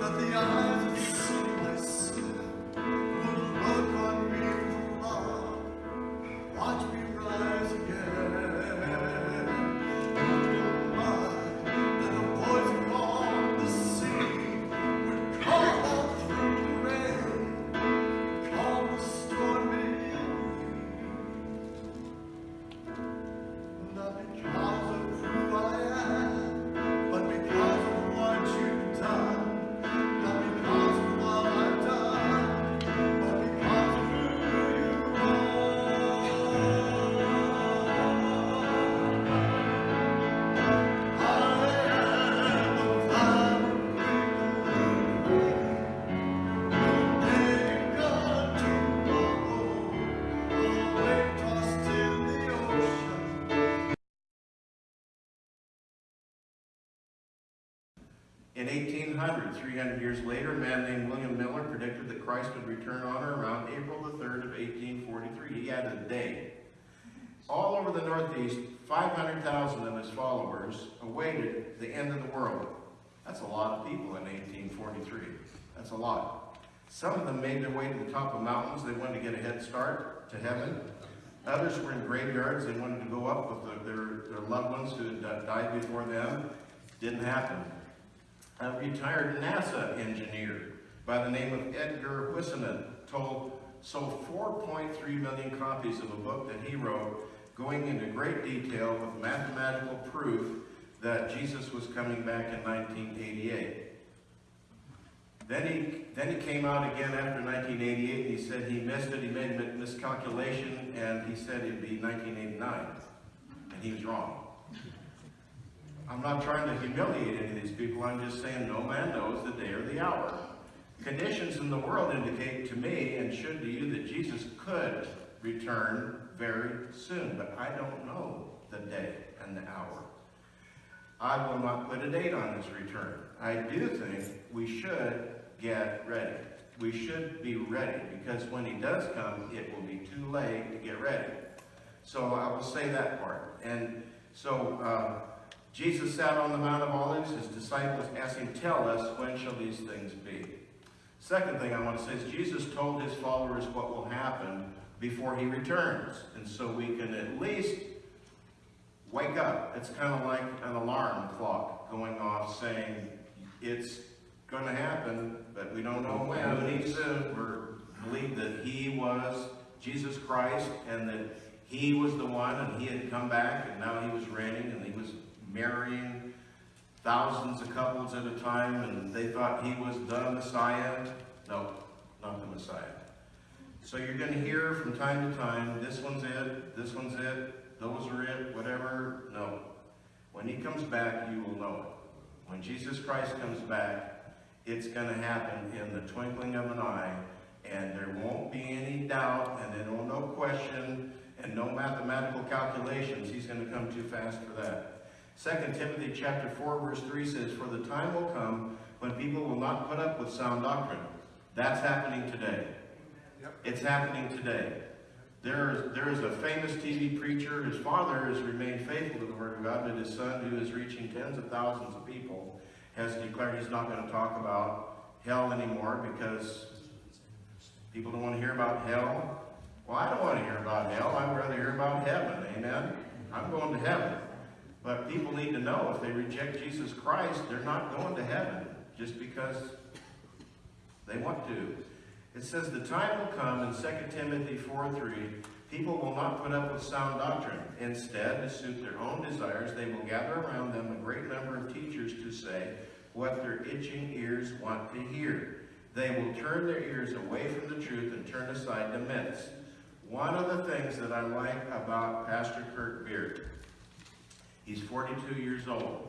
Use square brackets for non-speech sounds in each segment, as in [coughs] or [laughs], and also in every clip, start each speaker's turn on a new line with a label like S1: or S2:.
S1: that the eye In 1800, 300 years later, a man named William Miller predicted that Christ would return on or around April the 3rd of 1843. He had a day. All over the Northeast, 500,000 of his followers awaited the end of the world. That's a lot of people in 1843. That's a lot. Some of them made their way to the top of mountains. They wanted to get a head start to heaven. Others were in graveyards. They wanted to go up with their, their, their loved ones who had died before them. Didn't happen. A retired NASA engineer by the name of Edgar Whisenant told sold 4.3 million copies of a book that he wrote going into great detail with mathematical proof that Jesus was coming back in 1988. Then he, then he came out again after 1988 and he said he missed it, he made a miscalculation, and he said it'd be 1989. And he was wrong. I'm not trying to humiliate any of these people, I'm just saying no man knows the day or the hour. Conditions in the world indicate to me, and should to you, that Jesus could return very soon, but I don't know the day and the hour. I will not put a date on his return. I do think we should get ready. We should be ready because when he does come, it will be too late to get ready. So I will say that part. And so uh, Jesus sat on the Mount of Olives. His disciples asked him, tell us, when shall these things be? Second thing I want to say is Jesus told his followers what will happen before he returns. And so we can at least wake up. It's kind of like an alarm clock going off saying it's going to happen, but we don't know when. We need to believe that he was Jesus Christ and that he was the one and he had come back and now he was reigning and he was marrying thousands of couples at a time and they thought he was the Messiah. No, not the Messiah. So you're going to hear from time to time, this one's it, this one's it, those are it, whatever. No. When he comes back, you will know it. When Jesus Christ comes back, it's going to happen in the twinkling of an eye, and there won't be any doubt, and there will no question, and no mathematical calculations. He's going to come too fast for that. 2 Timothy chapter 4, verse 3 says, For the time will come when people will not put up with sound doctrine. That's happening today. Yep. It's happening today. There is, there is a famous TV preacher. His father has remained faithful to the Word of God, but his son, who is reaching tens of thousands of people, has declared he's not going to talk about hell anymore because people don't want to hear about hell. Well, I don't want to hear about hell. I'd rather hear about heaven. Amen? I'm going to heaven. But people need to know if they reject Jesus Christ, they're not going to heaven just because they want to. It says, the time will come in 2 Timothy 4, 3, people will not put up with sound doctrine. Instead, to suit their own desires, they will gather around them a great number of teachers to say what their itching ears want to hear. They will turn their ears away from the truth and turn aside to myths. One of the things that I like about Pastor Kurt Beard He's 42 years old.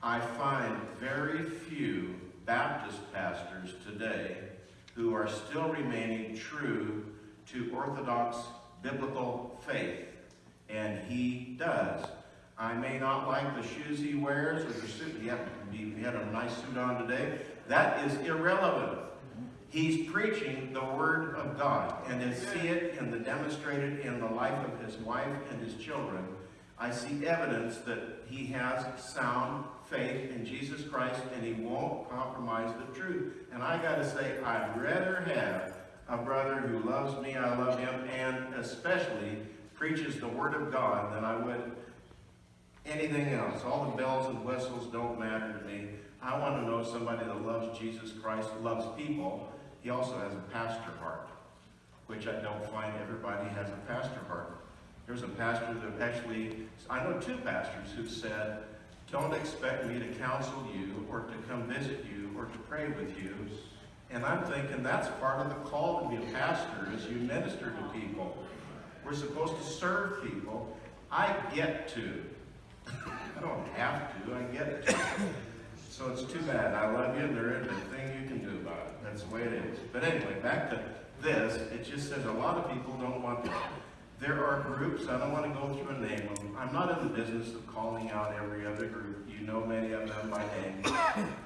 S1: I find very few Baptist pastors today who are still remaining true to Orthodox biblical faith. And he does. I may not like the shoes he wears or the suit. He had, he had a nice suit on today. That is irrelevant. He's preaching the Word of God. And to see it in the demonstrated in the life of his wife and his children I see evidence that he has sound faith in Jesus Christ and he won't compromise the truth. And I got to say, I'd rather have a brother who loves me, I love him, and especially preaches the Word of God than I would anything else. All the bells and whistles don't matter to me. I want to know somebody that loves Jesus Christ, loves people. He also has a pastor heart, which I don't find everybody has a pastor heart. There's a pastor that actually, I know two pastors who've said, don't expect me to counsel you or to come visit you or to pray with you. And I'm thinking that's part of the call to be a pastor is you minister to people. We're supposed to serve people. I get to. I don't have to, I get to. So it's too bad. I love you, and there isn't a thing you can do about it. That's the way it is. But anyway, back to this. It just says a lot of people don't want to There are groups, I don't want to go through and name them. I'm not in the business of calling out every other group. You know many of them by name. [coughs]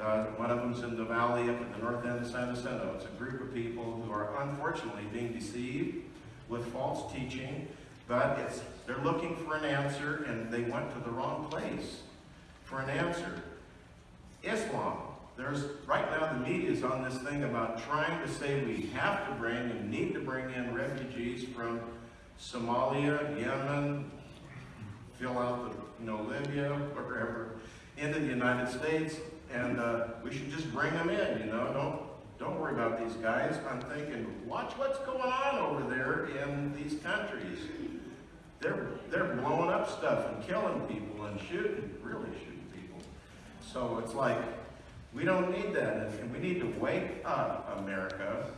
S1: Uh, one of them's in the valley up at the north end of San Jacinto. It's a group of people who are unfortunately being deceived with false teaching, but it's, they're looking for an answer and they went to the wrong place for an answer. Islam. There's, right now the media is on this thing about trying to say we have to bring and need to bring in refugees from Somalia, Yemen, fill out the, you know, Libya, wherever, into the United States, and uh, we should just bring them in, you know, don't, don't worry about these guys. I'm thinking, watch what's going on over there in these countries. They're, they're blowing up stuff and killing people and shooting, really shooting people. So it's like, we don't need that, and we need to wake up, America,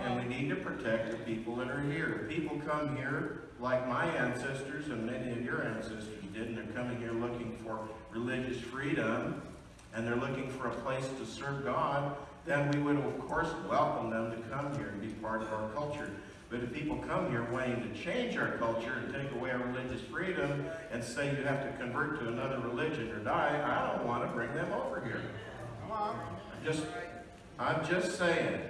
S1: and we need to protect the people that are here. People come here like my ancestors and many of your ancestors did, and they're coming here looking for religious freedom, and they're looking for a place to serve God, then we would, of course, welcome them to come here and be part of our culture. But if people come here wanting to change our culture and take away our religious freedom and say you have to convert to another religion or die, I don't want to bring them over here. I'm just, I'm just saying.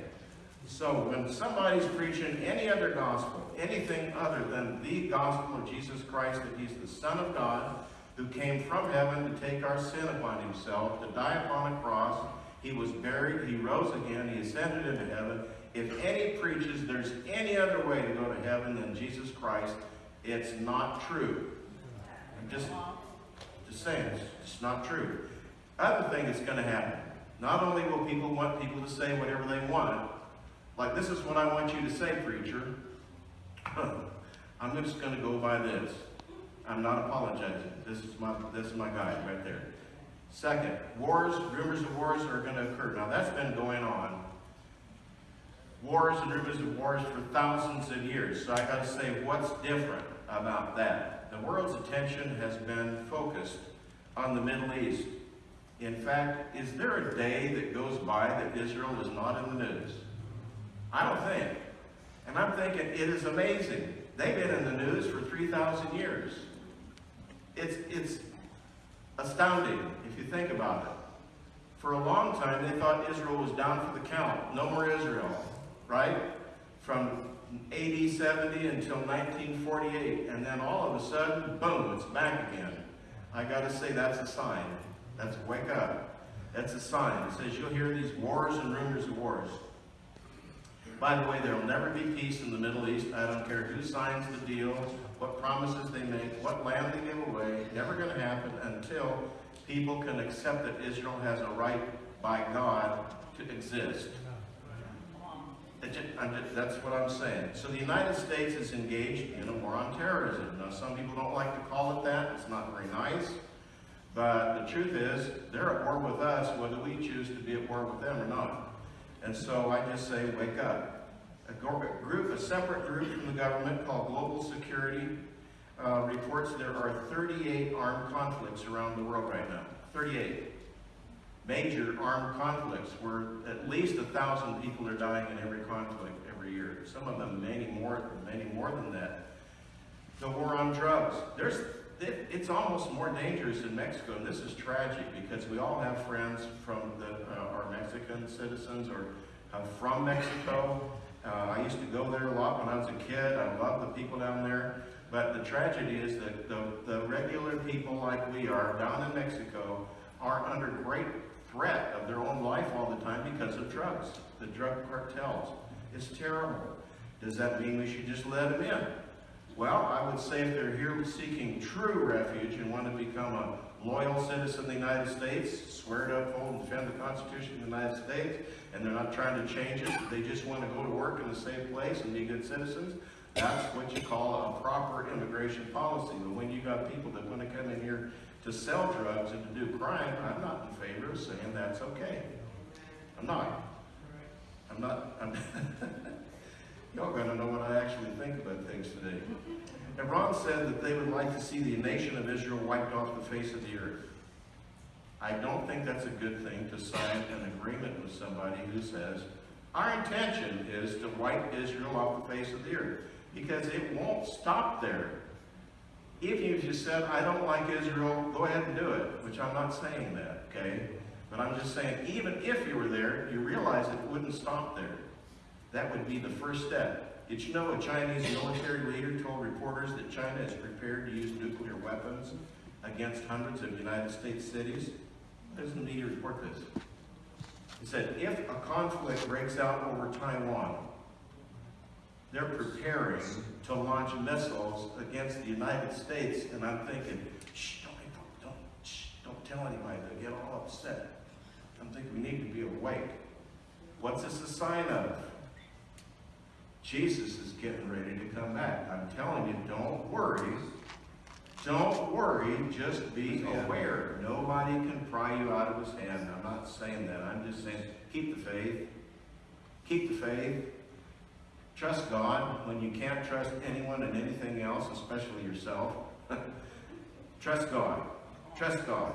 S1: So when somebody's preaching any other gospel, anything other than the gospel of Jesus Christ, that he's the Son of God, who came from heaven to take our sin upon himself, to die upon a cross, he was buried, he rose again, he ascended into heaven. If any preaches there's any other way to go to heaven than Jesus Christ, it's not true. I'm just, just saying, it's just not true. Other thing that's going to happen, not only will people want people to say whatever they want, like this is what I want you to say, preacher. [laughs] I'm just going to go by this. I'm not apologizing. This is my this is my guide right there. Second, wars, rumors of wars are going to occur. Now that's been going on. Wars and rumors of wars for thousands of years. So I got to say, what's different about that? The world's attention has been focused on the Middle East. In fact, is there a day that goes by that Israel is not in the news? I don't think. And I'm thinking, it is amazing. They've been in the news for 3,000 years. It's, it's astounding if you think about it. For a long time, they thought Israel was down for the count. No more Israel, right? From AD 70 until 1948. And then all of a sudden, boom, it's back again. I got to say, that's a sign. That's wake up. That's a sign. It says you'll hear these wars and rumors of wars. By the way, there will never be peace in the Middle East. I don't care who signs the deal, what promises they make, what land they give away. Never going to happen until people can accept that Israel has a right by God to exist. That's what I'm saying. So the United States is engaged in a war on terrorism. Now, some people don't like to call it that. It's not very nice. But the truth is, they're at war with us whether we choose to be at war with them or not. And so I just say, wake up. A group, a separate group from the government called Global Security uh, reports there are 38 armed conflicts around the world right now. 38 major armed conflicts where at least a thousand people are dying in every conflict every year. Some of them many more, many more than that. The war on drugs. There's, it, it's almost more dangerous in Mexico, and this is tragic because we all have friends from the, uh, our Mexican citizens or uh, from Mexico. Uh, I used to go there a lot when I was a kid. I love the people down there. But the tragedy is that the, the regular people like we are down in Mexico are under great threat of their own life all the time because of drugs, the drug cartels. It's terrible. Does that mean we should just let them in? Well, I would say if they're here seeking true refuge and want to become a loyal citizen of the United States, swear to uphold and defend the Constitution of the United States, and they're not trying to change it, they just want to go to work in the same place and be good citizens, that's what you call a proper immigration policy. But when you got people that want to come in here to sell drugs and to do crime, I'm not in favor of saying that's okay. I'm not. I'm not. I'm [laughs] Y'all gonna know what I actually think about things today. Iran said that they would like to see the nation of Israel wiped off the face of the earth. I don't think that's a good thing to sign an agreement with somebody who says, our intention is to wipe Israel off the face of the earth. because it won't stop there. If you just said, I don't like Israel, go ahead and do it, which I'm not saying that, okay? But I'm just saying, even if you were there, you realize it wouldn't stop there. That would be the first step. Did you know a Chinese military leader told reporters that China is prepared to use nuclear weapons against hundreds of United States cities? Doesn't the media report this? He said, if a conflict breaks out over Taiwan, they're preparing to launch missiles against the United States, and I'm thinking, shh, don't, don't, shh, don't tell anybody, they'll get all upset. I'm thinking we need to be awake. What's this a sign of? Jesus is getting ready to come back. I'm telling you, don't worry. Don't worry, just be aware. Nobody can pry you out of his hand. I'm not saying that. I'm just saying, keep the faith. Keep the faith. Trust God when you can't trust anyone and anything else, especially yourself. [laughs] trust God. Trust God.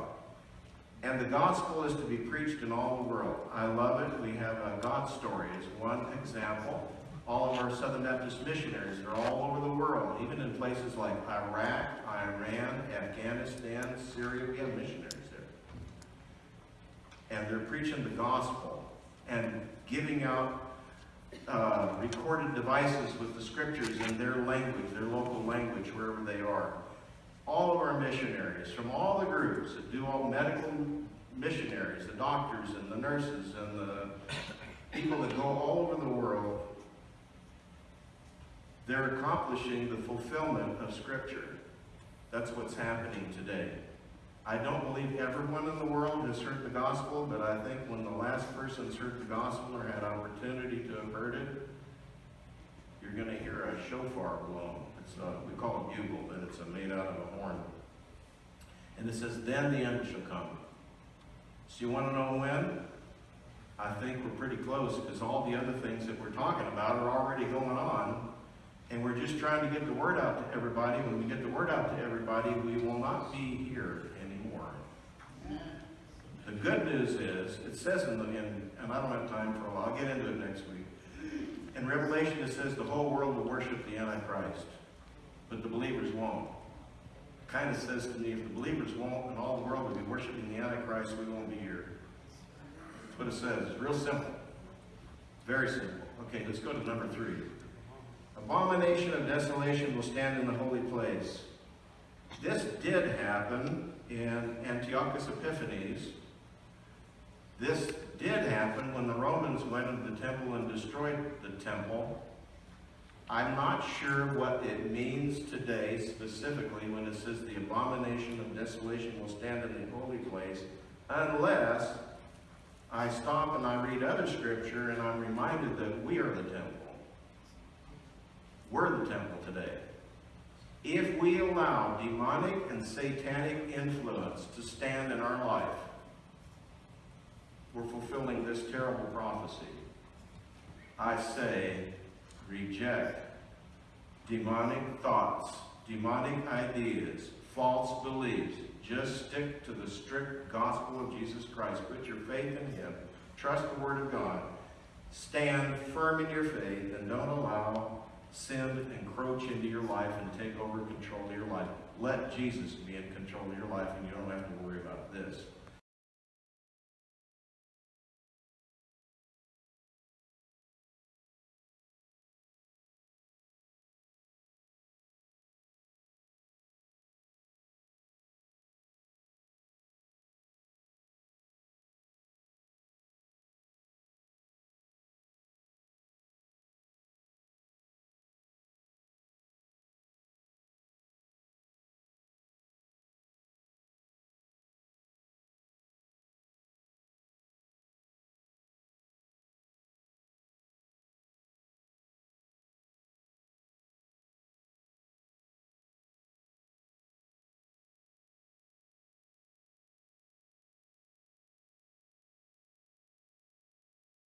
S1: And the gospel is to be preached in all the world. I love it. We have a God story as one example. All of our Southern Baptist missionaries are all over the world, even in places like Iraq, Iran, Afghanistan, Syria. We have missionaries there. And they're preaching the gospel and giving out uh, recorded devices with the scriptures in their language, their local language, wherever they are. All of our missionaries from all the groups that do all medical missionaries, the doctors and the nurses and the people that go all over the world, they're accomplishing the fulfillment of Scripture. That's what's happening today. I don't believe everyone in the world has heard the gospel, but I think when the last person's heard the gospel or had opportunity to have heard it, you're going to hear a shofar blown. It's a, we call it bugle, but it's a made out of a horn. And it says, then the end shall come. So you want to know when? I think we're pretty close because all the other things that we're talking about are already going on. And we're just trying to get the word out to everybody. When we get the word out to everybody, we will not be here anymore. The good news is, it says in the, in, and I don't have time for a while, I'll get into it next week. In Revelation it says the whole world will worship the Antichrist, but the believers won't. It kind of says to me, if the believers won't and all the world will be worshiping the Antichrist, we won't be here. That's what it says. It's real simple. Very simple. Okay, let's go to number three. Abomination of desolation will stand in the holy place. This did happen in Antiochus Epiphanes. This did happen when the Romans went into the temple and destroyed the temple. I'm not sure what it means today specifically when it says the abomination of desolation will stand in the holy place unless I stop and I read other scripture and I'm reminded that we are the temple. We're the temple today. If we allow demonic and satanic influence to stand in our life, we're fulfilling this terrible prophecy. I say, reject demonic thoughts, demonic ideas, false beliefs. Just stick to the strict gospel of Jesus Christ. Put your faith in Him. Trust the Word of God. Stand firm in your faith and don't allow sin encroach into your life and take over control of your life. Let Jesus be in control of your life and you don't have to worry about this.